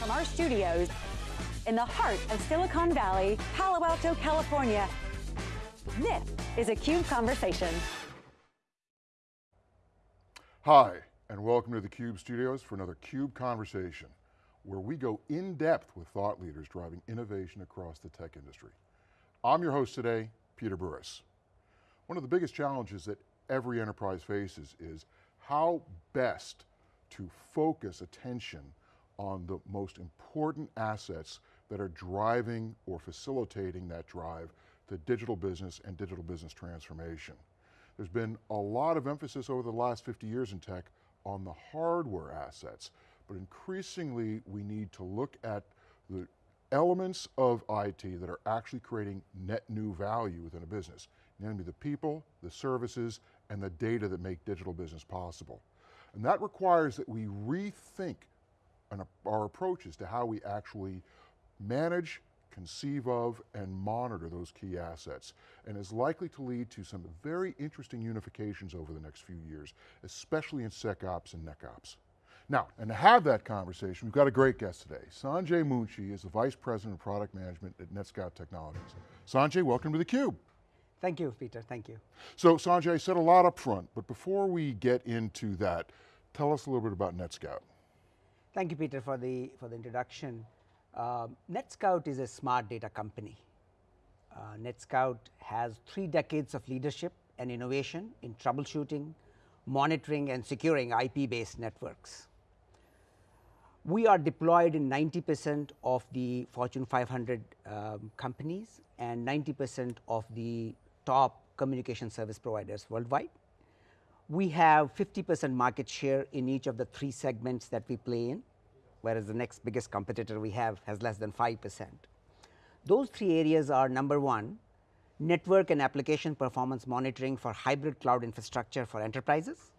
from our studios in the heart of Silicon Valley, Palo Alto, California. This is a CUBE Conversation. Hi, and welcome to the CUBE studios for another CUBE Conversation, where we go in depth with thought leaders driving innovation across the tech industry. I'm your host today, Peter Burris. One of the biggest challenges that every enterprise faces is how best to focus attention on the most important assets that are driving or facilitating that drive to digital business and digital business transformation. There's been a lot of emphasis over the last 50 years in tech on the hardware assets, but increasingly we need to look at the elements of IT that are actually creating net new value within a business, namely the people, the services, and the data that make digital business possible. And that requires that we rethink our approaches to how we actually manage, conceive of, and monitor those key assets, and is likely to lead to some very interesting unifications over the next few years, especially in SecOps and NetOps. Now, and to have that conversation, we've got a great guest today. Sanjay Munshi is the Vice President of Product Management at NetScout Technologies. Sanjay, welcome to theCUBE. Thank you, Peter, thank you. So Sanjay, I said a lot up front, but before we get into that, tell us a little bit about NetScout. Thank you, Peter, for the, for the introduction. Uh, NetScout is a smart data company. Uh, NetScout has three decades of leadership and innovation in troubleshooting, monitoring and securing IP-based networks. We are deployed in 90 percent of the Fortune 500 um, companies and 90 percent of the top communication service providers worldwide. We have 50 percent market share in each of the three segments that we play in, whereas the next biggest competitor we have has less than 5 percent. Those three areas are number one, network and application performance monitoring for hybrid cloud infrastructure for enterprises,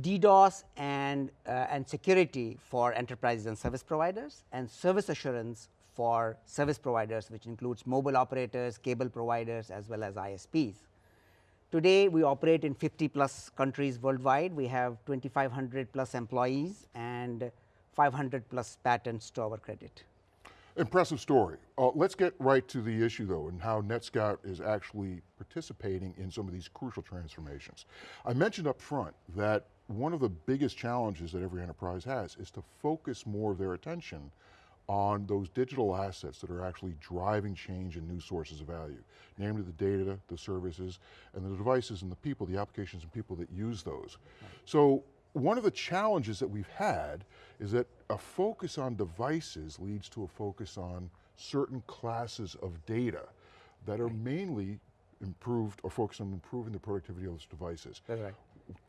DDoS and, uh, and security for enterprises and service providers, and service assurance for service providers, which includes mobile operators, cable providers, as well as ISPs. Today, we operate in 50 plus countries worldwide. We have 2500 plus employees and 500 plus patents to our credit. Impressive story. Uh, let's get right to the issue though and how NetScout is actually participating in some of these crucial transformations. I mentioned up front that one of the biggest challenges that every enterprise has is to focus more of their attention on those digital assets that are actually driving change and new sources of value, namely the data, the services, and the devices and the people, the applications and people that use those. Right. So one of the challenges that we've had is that a focus on devices leads to a focus on certain classes of data that are right. mainly improved or focused on improving the productivity of those devices. That's right.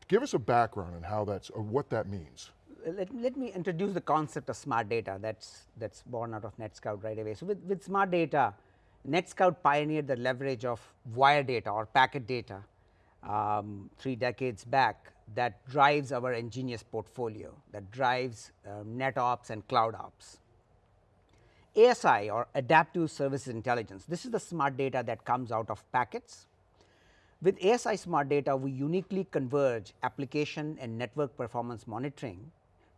Give us a background on how that's, or what that means let, let me introduce the concept of smart data that's that's born out of NetScout right away. So, with, with smart data, NetScout pioneered the leverage of wire data or packet data um, three decades back that drives our nGenius portfolio, that drives uh, NetOps and Cloud Ops. ASI or Adaptive Services Intelligence, this is the smart data that comes out of packets. With ASI smart data, we uniquely converge application and network performance monitoring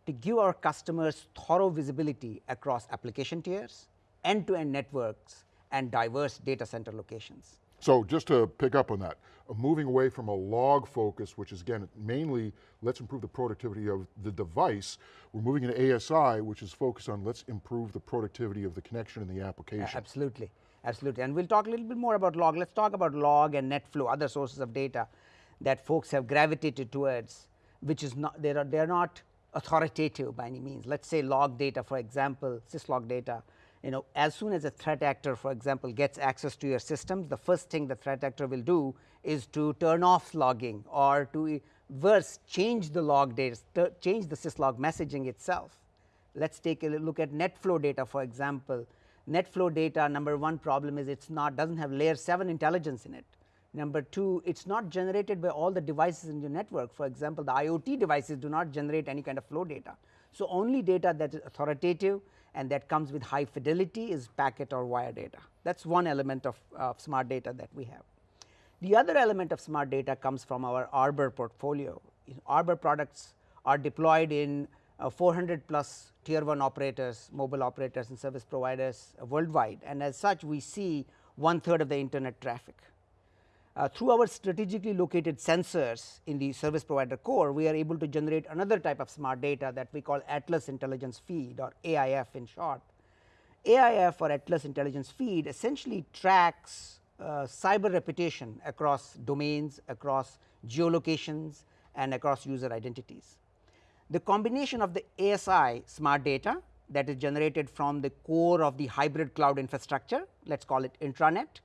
to give our customers thorough visibility across application tiers, end to end networks and diverse data center locations. So just to pick up on that, uh, moving away from a log focus, which is again, mainly let's improve the productivity of the device, we're moving into ASI, which is focused on let's improve the productivity of the connection and the application. absolutely, absolutely. And we'll talk a little bit more about log. Let's talk about log and NetFlow, other sources of data that folks have gravitated towards, which is not, they are, they are not authoritative by any means. Let us say log data for example, syslog data, you know as soon as a threat actor for example gets access to your systems, the first thing the threat actor will do is to turn off logging or to worse change the log data, change the syslog messaging itself. Let us take a look at NetFlow data for example. NetFlow data number one problem is it is not does not have layer 7 intelligence in it. Number two, it is not generated by all the devices in your network. For example, the IoT devices do not generate any kind of flow data. So, only data that is authoritative and that comes with high fidelity is packet or wire data. That is one element of, of smart data that we have. The other element of smart data comes from our Arbor portfolio. Arbor products are deployed in uh, 400 plus tier 1 operators, mobile operators and service providers uh, worldwide and as such we see one third of the internet traffic. Uh, through our strategically located sensors in the service provider core, we are able to generate another type of smart data that we call Atlas Intelligence Feed or AIF in short. AIF or Atlas Intelligence Feed essentially tracks uh, cyber reputation across domains, across geolocations and across user identities. The combination of the ASI smart data that is generated from the core of the hybrid cloud infrastructure, let us call it intranet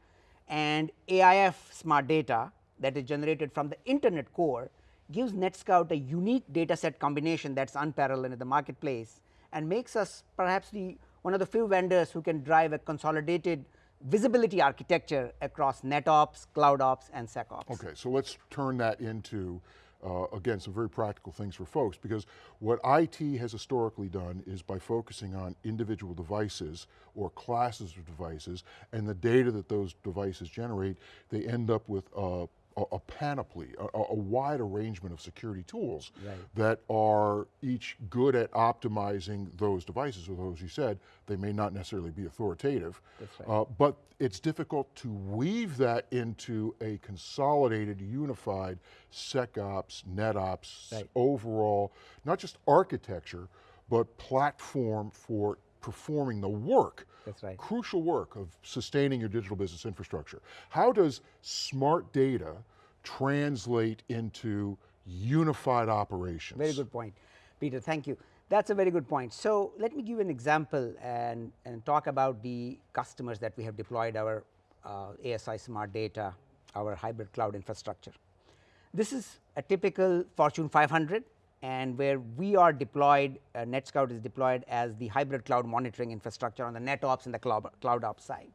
and AIF smart data that is generated from the internet core gives NetScout a unique data set combination that is unparalleled in the marketplace and makes us perhaps the one of the few vendors who can drive a consolidated visibility architecture across NetOps, CloudOps and SecOps. Okay, so let's turn that into uh, again, some very practical things for folks because what IT has historically done is by focusing on individual devices or classes of devices and the data that those devices generate, they end up with uh, a, a panoply, a, a, wide arrangement of security tools right. that are each good at optimizing those devices, although as you said, they may not necessarily be authoritative. Right. Uh, but it's difficult to weave that into a consolidated, unified SecOps, NetOps, right. overall, not just architecture, but platform for performing the work that's right. Crucial work of sustaining your digital business infrastructure. How does smart data translate into unified operations? Very good point. Peter, thank you. That's a very good point. So let me give an example and, and talk about the customers that we have deployed our uh, ASI smart data, our hybrid cloud infrastructure. This is a typical Fortune 500 and where we are deployed, uh, NetScout is deployed as the hybrid cloud monitoring infrastructure on the NetOps and the cloud, cloud ops side.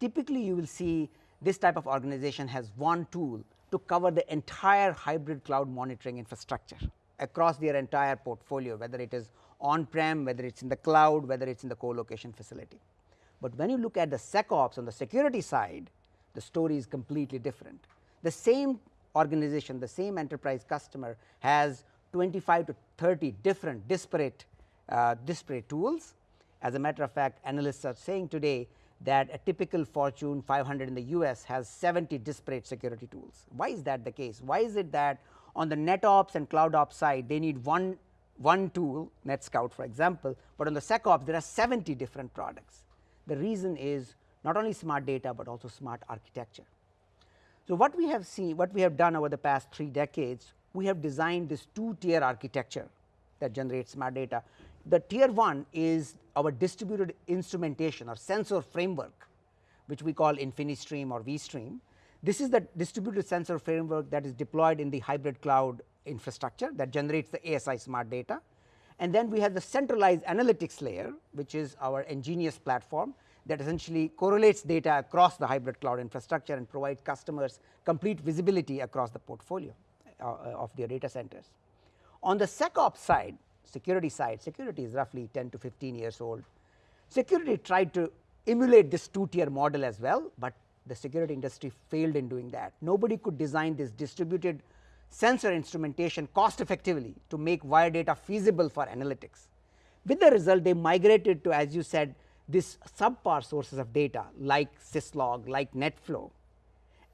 Typically, you will see this type of organization has one tool to cover the entire hybrid cloud monitoring infrastructure across their entire portfolio, whether it is on-prem, whether it is in the cloud, whether it is in the co-location facility. But when you look at the SecOps on the security side, the story is completely different. The same organization, the same enterprise customer has 25 to 30 different disparate uh, disparate tools. As a matter of fact, analysts are saying today that a typical Fortune 500 in the US has 70 disparate security tools. Why is that the case? Why is it that on the NetOps and CloudOps side they need one, one tool NetScout for example, but on the SecOps there are 70 different products. The reason is not only smart data, but also smart architecture. So, what we have seen what we have done over the past 3 decades we have designed this two tier architecture that generates smart data. The tier 1 is our distributed instrumentation or sensor framework which we call InfiniStream or vStream. This is the distributed sensor framework that is deployed in the hybrid cloud infrastructure that generates the ASI smart data. And then we have the centralized analytics layer which is our nGenius platform that essentially correlates data across the hybrid cloud infrastructure and provides customers complete visibility across the portfolio. Uh, of their data centers. On the SecOps side, security side, security is roughly 10 to 15 years old. Security tried to emulate this two tier model as well, but the security industry failed in doing that. Nobody could design this distributed sensor instrumentation cost effectively to make wire data feasible for analytics. With the result they migrated to as you said this subpar sources of data like syslog, like NetFlow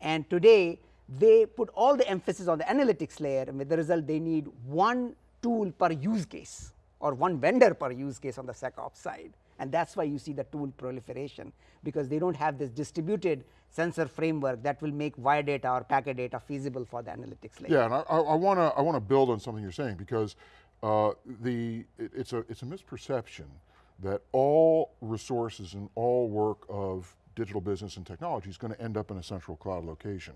and today they put all the emphasis on the analytics layer and with the result they need one tool per use case or one vendor per use case on the SecOps side and that is why you see the tool proliferation because they do not have this distributed sensor framework that will make wire data or packet data feasible for the analytics layer. Yeah, and I, I want to I want to build on something you're saying because uh, the it, it's a it's a misperception that all resources and all work of digital business and technology is going to end up in a central cloud location.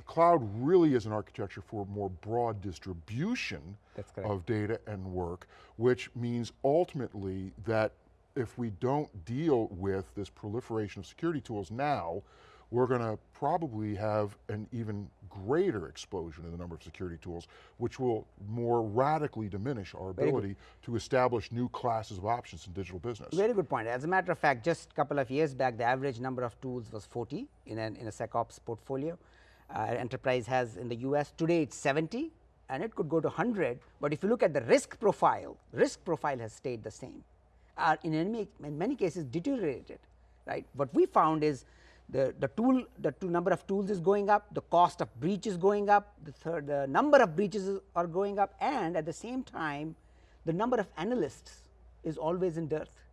The cloud really is an architecture for more broad distribution of data and work, which means ultimately that if we don't deal with this proliferation of security tools now, we're going to probably have an even greater explosion in the number of security tools, which will more radically diminish our ability to establish new classes of options in digital business. Very good point. As a matter of fact, just a couple of years back, the average number of tools was 40 in, an, in a SecOps portfolio enterprise has in the US. Today it is 70 and it could go to 100, but if you look at the risk profile, risk profile has stayed the same uh, in, any, in many cases deteriorated right. What we found is the, the tool the number of tools is going up, the cost of breach is going up, the third the number of breaches are going up and at the same time the number of analysts is always in dearth.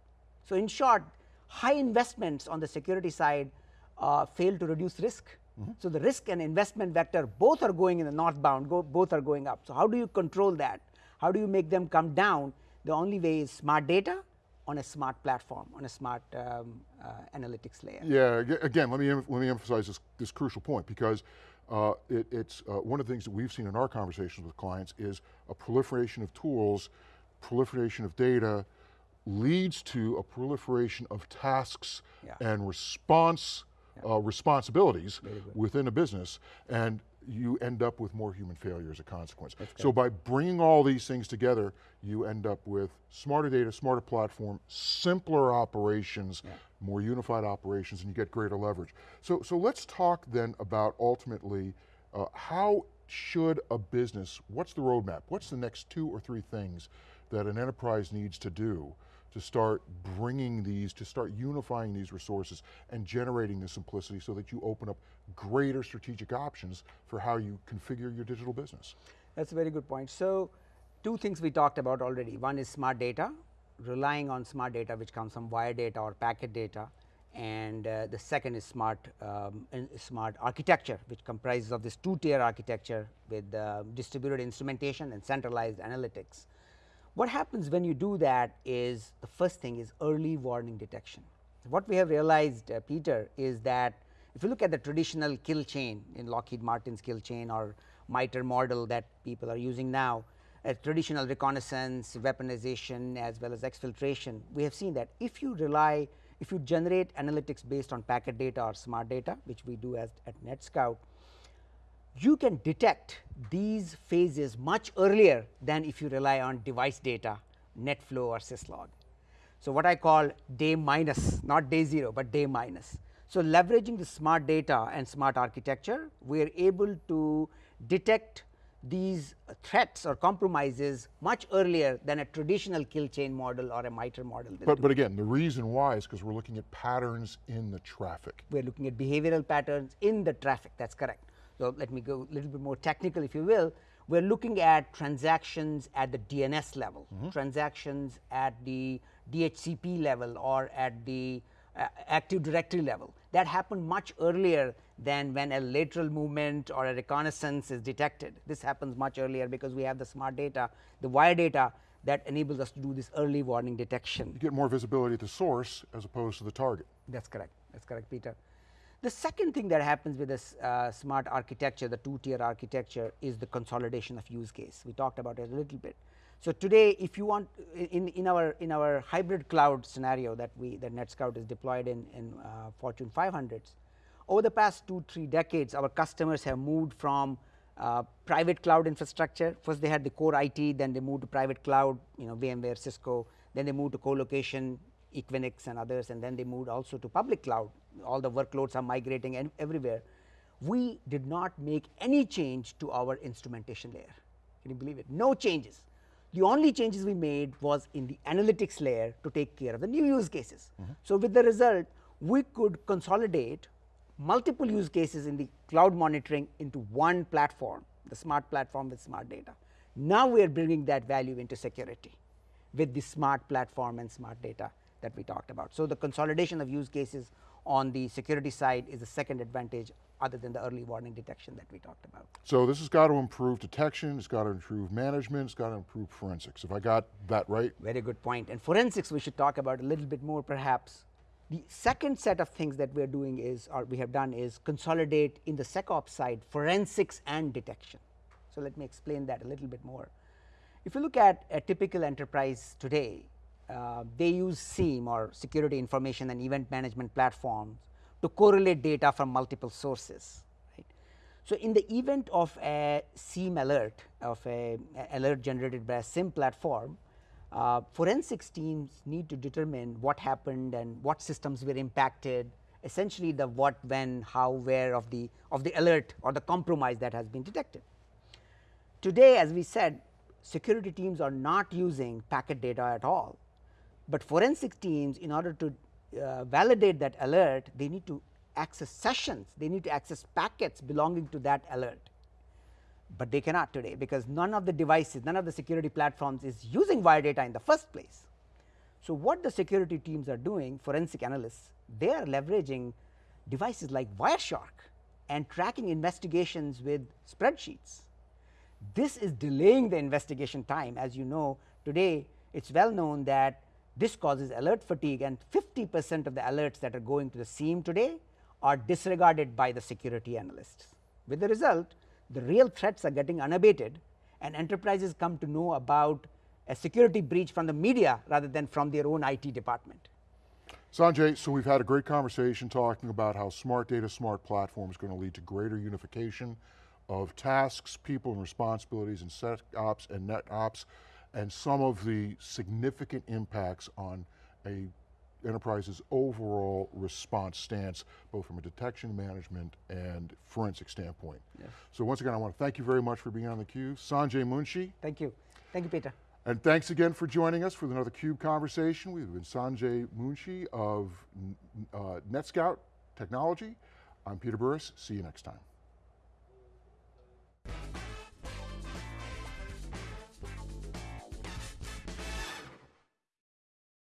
So, in short high investments on the security side uh, fail to reduce risk. Mm -hmm. So, the risk and investment vector both are going in the northbound go, both are going up. So, how do you control that? How do you make them come down? The only way is smart data on a smart platform, on a smart um, uh, analytics layer. Yeah, again, let me, let me emphasize this, this crucial point because uh, it, it's uh, one of the things that we've seen in our conversations with clients is a proliferation of tools, proliferation of data leads to a proliferation of tasks yeah. and response. Uh, responsibilities within a business. And you end up with more human failure as a consequence. So by bringing all these things together, you end up with smarter data, smarter platform, simpler operations, yeah. more unified operations, and you get greater leverage. So, so let's talk then about ultimately uh, how should a business, what's the roadmap? What's the next two or three things that an enterprise needs to do to start bringing these, to start unifying these resources and generating the simplicity so that you open up greater strategic options for how you configure your digital business. That's a very good point. So, two things we talked about already. One is smart data, relying on smart data which comes from wire data or packet data and uh, the second is smart um, smart architecture which comprises of this two tier architecture with uh, distributed instrumentation and centralized analytics. What happens when you do that is the first thing is early warning detection. What we have realized uh, Peter is that if you look at the traditional kill chain in Lockheed Martin's kill chain or MITRE model that people are using now, a traditional reconnaissance, weaponization as well as exfiltration, we have seen that if you rely, if you generate analytics based on packet data or smart data, which we do as at NetScout, you can detect these phases much earlier than if you rely on device data, NetFlow or syslog. So, what I call day minus, not day 0, but day minus. So, leveraging the smart data and smart architecture, we are able to detect these threats or compromises much earlier than a traditional kill chain model or a MITRE model. But, but again, the reason why is because we're looking at patterns in the traffic. We're looking at behavioral patterns in the traffic, that's correct. So, let me go a little bit more technical if you will. We are looking at transactions at the DNS level, mm -hmm. transactions at the DHCP level or at the uh, Active Directory level. That happened much earlier than when a lateral movement or a reconnaissance is detected. This happens much earlier because we have the smart data, the wire data that enables us to do this early warning detection. You get more visibility at the source as opposed to the target. That's correct. That's correct, Peter. The second thing that happens with this uh, smart architecture, the two tier architecture is the consolidation of use case. We talked about it a little bit. So, today if you want in, in our in our hybrid cloud scenario that we that NetScout is deployed in, in uh, Fortune 500s, over the past 2 3 decades our customers have moved from uh, private cloud infrastructure. First they had the core IT, then they moved to private cloud, you know VMware, Cisco, then they moved to co-location, Equinix and others and then they moved also to public cloud all the workloads are migrating and everywhere. We did not make any change to our instrumentation layer. Can you believe it? No changes. The only changes we made was in the analytics layer to take care of the new use cases. Mm -hmm. So, with the result we could consolidate multiple use cases in the cloud monitoring into one platform, the smart platform with smart data. Now, we are bringing that value into security with the smart platform and smart data that we talked about. So, the consolidation of use cases on the security side is the second advantage other than the early warning detection that we talked about. So this has got to improve detection, it's got to improve management, it's got to improve forensics. If I got that right? Very good point. And forensics we should talk about a little bit more perhaps. The second set of things that we are doing is, or we have done is consolidate in the SecOps side forensics and detection. So let me explain that a little bit more. If you look at a typical enterprise today, uh, they use SIEM or security information and event management platforms to correlate data from multiple sources. Right. So, in the event of a SIEM alert of a, a alert generated by a SIEM platform, uh, forensics teams need to determine what happened and what systems were impacted essentially the what, when, how, where of the of the alert or the compromise that has been detected. today, as we said, security teams are not using packet data at all, but forensic teams in order to uh, validate that alert, they need to access sessions, they need to access packets belonging to that alert. But they cannot today because none of the devices, none of the security platforms is using wire data in the first place. So, what the security teams are doing, forensic analysts, they are leveraging devices like Wireshark and tracking investigations with spreadsheets. This is delaying the investigation time as you know today it is well known that this causes alert fatigue and 50 percent of the alerts that are going to the SIEM today are disregarded by the security analysts. With the result the real threats are getting unabated and enterprises come to know about a security breach from the media rather than from their own IT department. Sanjay, so we've had a great conversation talking about how smart data, smart platform is going to lead to greater unification of tasks, people and responsibilities in SecOps and NetOps, and some of the significant impacts on a enterprise's overall response stance, both from a detection management and forensic standpoint. Yes. So once again, I want to thank you very much for being on theCUBE. Sanjay Munshi. Thank you. Thank you, Peter. And thanks again for joining us for another CUBE conversation. We've been Sanjay Munshi of uh, NetScout Technology. I'm Peter Burris, see you next time.